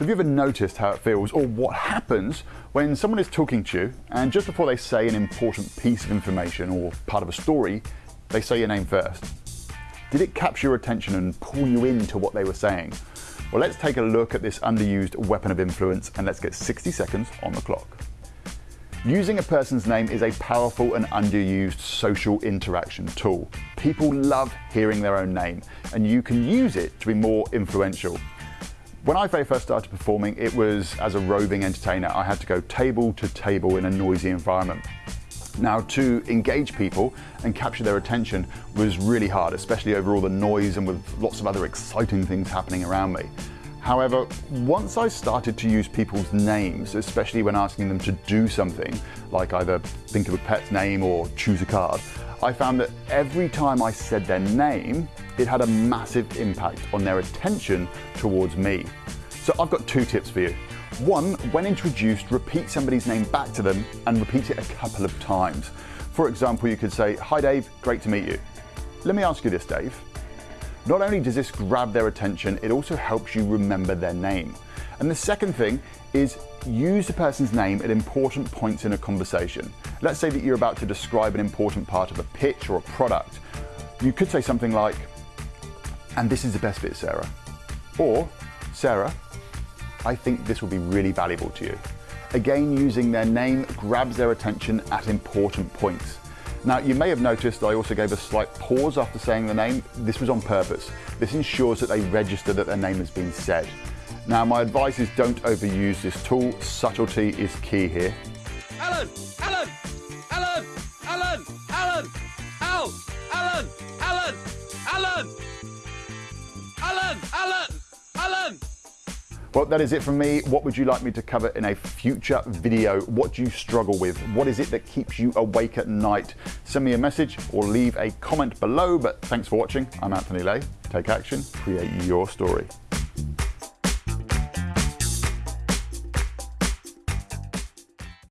Have you ever noticed how it feels or what happens when someone is talking to you and just before they say an important piece of information or part of a story, they say your name first? Did it capture your attention and pull you into what they were saying? Well, let's take a look at this underused weapon of influence and let's get 60 seconds on the clock. Using a person's name is a powerful and underused social interaction tool. People love hearing their own name and you can use it to be more influential. When I very first started performing, it was as a roving entertainer. I had to go table to table in a noisy environment. Now, to engage people and capture their attention was really hard, especially over all the noise and with lots of other exciting things happening around me. However, once I started to use people's names, especially when asking them to do something, like either think of a pet's name or choose a card, I found that every time I said their name, it had a massive impact on their attention towards me. So I've got two tips for you. One, when introduced, repeat somebody's name back to them and repeat it a couple of times. For example, you could say, Hi Dave, great to meet you. Let me ask you this, Dave. Not only does this grab their attention, it also helps you remember their name. And the second thing is use the person's name at important points in a conversation. Let's say that you're about to describe an important part of a pitch or a product. You could say something like, and this is the best bit, Sarah. Or, Sarah, I think this will be really valuable to you. Again, using their name grabs their attention at important points. Now, you may have noticed I also gave a slight pause after saying the name. This was on purpose. This ensures that they register that their name has been said. Now, my advice is don't overuse this tool. Subtlety is key here. Alan! Alan! Alan! Alan! Alan! Al! Alan! Alan! Alan! Alan! Alan! Alan! Well, that is it from me. What would you like me to cover in a future video? What do you struggle with? What is it that keeps you awake at night? Send me a message or leave a comment below. But thanks for watching. I'm Anthony Laye. Take action, create your story.